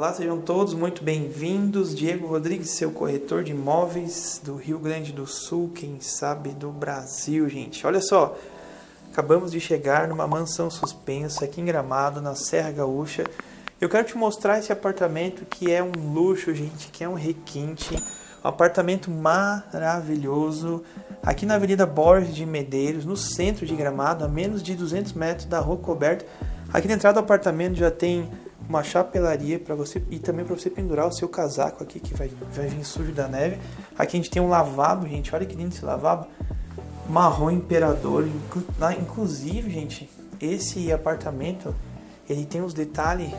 Olá, sejam todos muito bem-vindos. Diego Rodrigues, seu corretor de imóveis do Rio Grande do Sul, quem sabe do Brasil, gente. Olha só, acabamos de chegar numa mansão suspensa aqui em Gramado, na Serra Gaúcha. Eu quero te mostrar esse apartamento que é um luxo, gente, que é um requinte. Um apartamento maravilhoso, aqui na Avenida Borges de Medeiros, no centro de Gramado, a menos de 200 metros da rua coberta. Aqui na entrada do apartamento já tem uma chapelaria para você e também para você pendurar o seu casaco aqui que vai, vai vir sujo da neve. Aqui a gente tem um lavabo, gente. Olha que lindo esse lavabo. Marrom imperador. Inclusive, gente, esse apartamento ele tem uns detalhes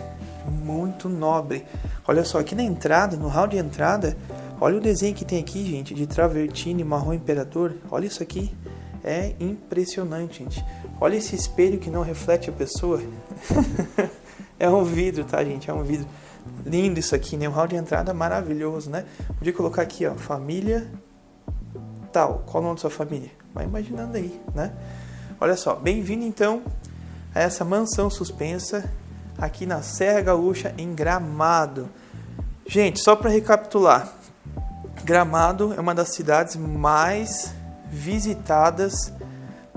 muito nobre. Olha só, aqui na entrada, no hall de entrada, olha o desenho que tem aqui, gente, de travertine marrom imperador. Olha isso aqui. É impressionante, gente. Olha esse espelho que não reflete a pessoa. É um vidro, tá, gente? É um vidro. Lindo isso aqui, né? Um hall de entrada maravilhoso, né? Podia colocar aqui, ó, família tal. Qual o nome da sua família? Vai imaginando aí, né? Olha só, bem-vindo então a essa mansão suspensa aqui na Serra Gaúcha, em Gramado. Gente, só para recapitular, Gramado é uma das cidades mais visitadas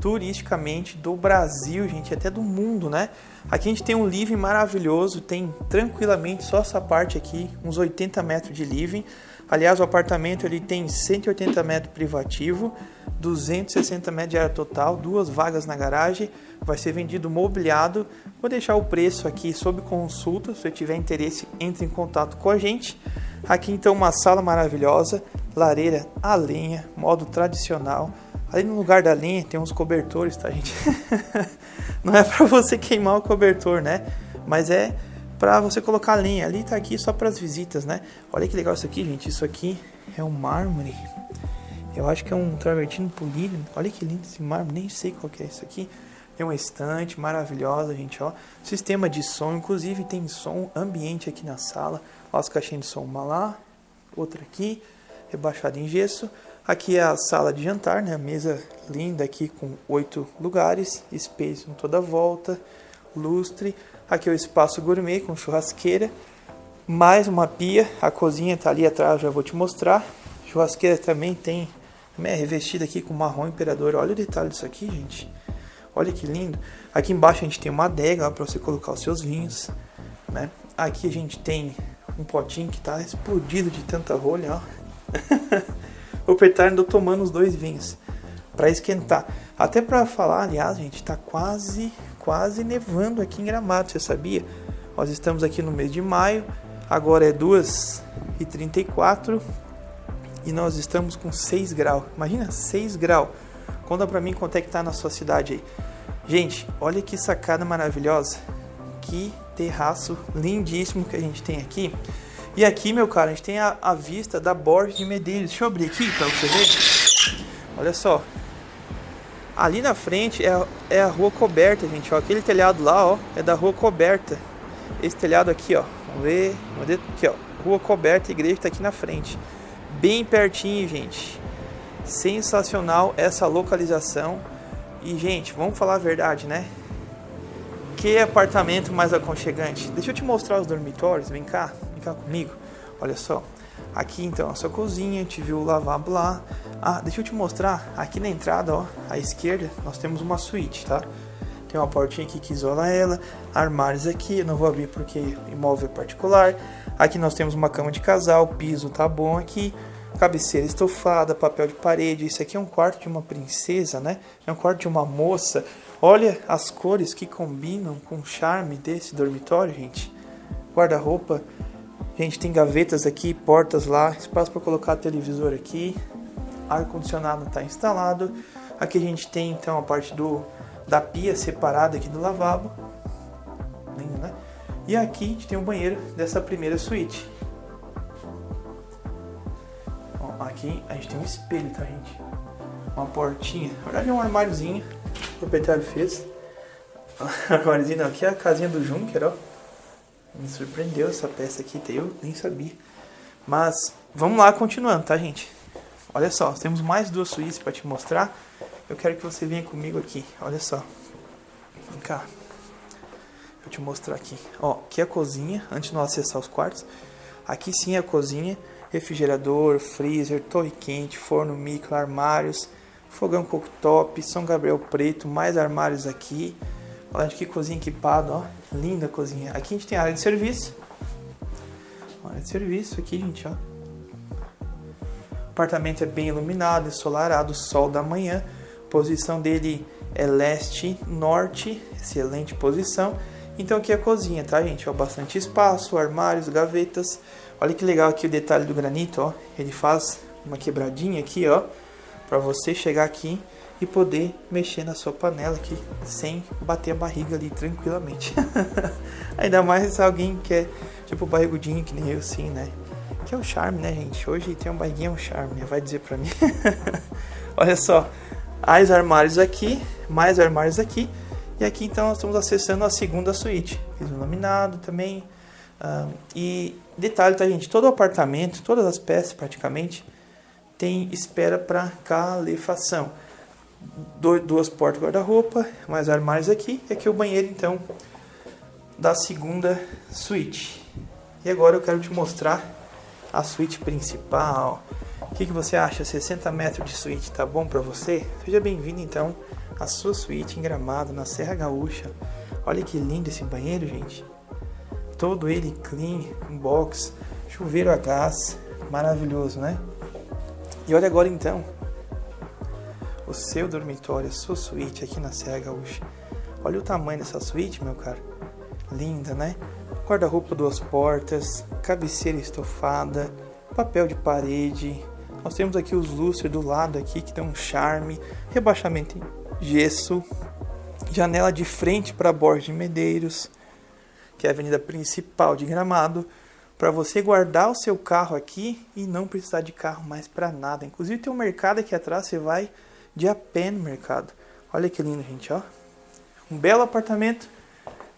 turisticamente do Brasil, gente, até do mundo, né? Aqui a gente tem um living maravilhoso, tem tranquilamente só essa parte aqui, uns 80 metros de living. Aliás, o apartamento ele tem 180 metros privativo, 260 metros de área total, duas vagas na garagem, vai ser vendido mobiliado. Vou deixar o preço aqui sob consulta, se você tiver interesse, entre em contato com a gente. Aqui então uma sala maravilhosa, lareira a lenha, modo tradicional Ali no lugar da linha tem uns cobertores, tá, gente? Não é para você queimar o cobertor, né? Mas é para você colocar a linha. Ali tá aqui só para as visitas, né? Olha que legal isso aqui, gente. Isso aqui é um mármore. Eu acho que é um travertino polido. Olha que lindo esse mármore. Nem sei qual que é isso aqui. Tem uma estante maravilhosa, gente, ó. Sistema de som, inclusive tem som ambiente aqui na sala. Ó, as caixinhas de som, uma lá, outra aqui, rebaixada em gesso. Aqui é a sala de jantar, né? Mesa linda aqui com oito lugares, espelhos em toda a volta, lustre. Aqui é o espaço gourmet com churrasqueira, mais uma pia. A cozinha está ali atrás, já vou te mostrar. Churrasqueira também tem, é revestida aqui com marrom imperador. Olha o detalhe disso aqui, gente. Olha que lindo. Aqui embaixo a gente tem uma adega para você colocar os seus vinhos, né? Aqui a gente tem um potinho que está explodido de tanta rolha, ó. o andou tomando os dois vinhos para esquentar. Até para falar, aliás, gente, está quase, quase nevando aqui em Gramado, você sabia? Nós estamos aqui no mês de maio, agora é 2h34 e nós estamos com 6 graus. Imagina, 6 graus. Conta para mim quanto é que tá na sua cidade aí. Gente, olha que sacada maravilhosa. Que terraço lindíssimo que a gente tem aqui. E aqui, meu cara, a gente tem a, a vista da Borges de Medeiros. Deixa eu abrir aqui para você ver. Olha só. Ali na frente é a, é a rua coberta, gente. Ó. Aquele telhado lá, ó, é da rua coberta. Esse telhado aqui, ó. Vamos ver. Vamos ver aqui, ó. Rua coberta, igreja está aqui na frente. Bem pertinho, gente. Sensacional essa localização. E, gente, vamos falar a verdade, né? Que apartamento mais aconchegante. Deixa eu te mostrar os dormitórios. Vem cá ficar comigo? Olha só. Aqui então a sua cozinha, a gente viu o lavabo lá. Ah, deixa eu te mostrar. Aqui na entrada, ó, à esquerda, nós temos uma suíte, tá? Tem uma portinha aqui que isola ela. Armários aqui, eu não vou abrir porque imóvel é particular. Aqui nós temos uma cama de casal, piso tá bom aqui. Cabeceira estofada, papel de parede. Isso aqui é um quarto de uma princesa, né? É um quarto de uma moça. Olha as cores que combinam com o charme desse dormitório, gente. Guarda-roupa Gente, tem gavetas aqui, portas lá, espaço para colocar televisor aqui. Ar condicionado está instalado. Aqui a gente tem então a parte do da pia separada aqui do lavabo. Lindo, né? E aqui a gente tem o banheiro dessa primeira suíte. Ó, aqui a gente tem um espelho, tá, gente? Uma portinha. Na verdade é um armáriozinho. O proprietário fez. armáriozinho, aqui é a casinha do Junker, ó. Me surpreendeu essa peça aqui, eu nem sabia. Mas vamos lá, continuando, tá, gente? Olha só, temos mais duas suítes para te mostrar. Eu quero que você venha comigo aqui. Olha só. Vem cá. Vou te mostrar aqui. Ó, aqui é a cozinha, antes de nós acessar os quartos. Aqui sim é a cozinha, refrigerador, freezer, torre quente, forno micro, armários, fogão cooktop, São Gabriel preto, mais armários aqui. Olha que cozinha equipada, ó. Linda cozinha. Aqui a gente tem área de serviço. Área de serviço aqui, gente, ó. O apartamento é bem iluminado, ensolarado, sol da manhã. Posição dele é leste-norte, excelente posição. Então aqui é a cozinha, tá, gente? Ó, bastante espaço, armários, gavetas. Olha que legal aqui o detalhe do granito, ó. Ele faz uma quebradinha aqui, ó, para você chegar aqui e poder mexer na sua panela aqui sem bater a barriga ali tranquilamente. Ainda mais alguém que é tipo barrigudinho que nem eu assim, né? Que é o charme, né, gente? Hoje tem um barriguinho é um charme, né? vai dizer pra mim. Olha só, mais armários aqui, mais armários aqui. E aqui então nós estamos acessando a segunda suíte. Fiz um laminado também. Uh, e detalhe, tá, gente? Todo apartamento, todas as peças praticamente, tem espera para calefação. Duas portas guarda-roupa, mais armários aqui. E aqui o banheiro, então, da segunda suíte. E agora eu quero te mostrar a suíte principal. O que, que você acha? 60 metros de suíte, tá bom para você? Seja bem-vindo, então, à sua suíte em Gramado, na Serra Gaúcha. Olha que lindo esse banheiro, gente. Todo ele clean, box, chuveiro a gás, maravilhoso, né? E olha agora então, seu dormitório, a sua suíte aqui na Serra Gaúcha. Olha o tamanho dessa suíte, meu cara. Linda, né? Guarda-roupa duas portas, cabeceira estofada, papel de parede. Nós temos aqui os lustres do lado aqui que dão um charme, rebaixamento em gesso, janela de frente para Borges de Medeiros, que é a avenida principal de Gramado para você guardar o seu carro aqui e não precisar de carro mais para nada. Inclusive tem um mercado aqui atrás, você vai de a pé no mercado. Olha que lindo, gente, ó. Um belo apartamento.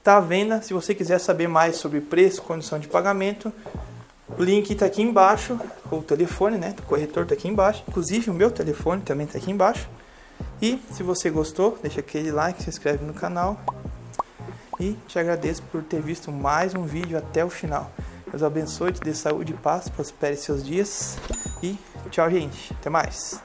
Tá à venda. Se você quiser saber mais sobre preço, condição de pagamento, o link está aqui embaixo, o telefone, né, do corretor está aqui embaixo. Inclusive o meu telefone também está aqui embaixo. E se você gostou, deixa aquele like, se inscreve no canal. E te agradeço por ter visto mais um vídeo até o final. Deus abençoe, te dê saúde e paz, prospere seus dias. E tchau, gente. Até mais.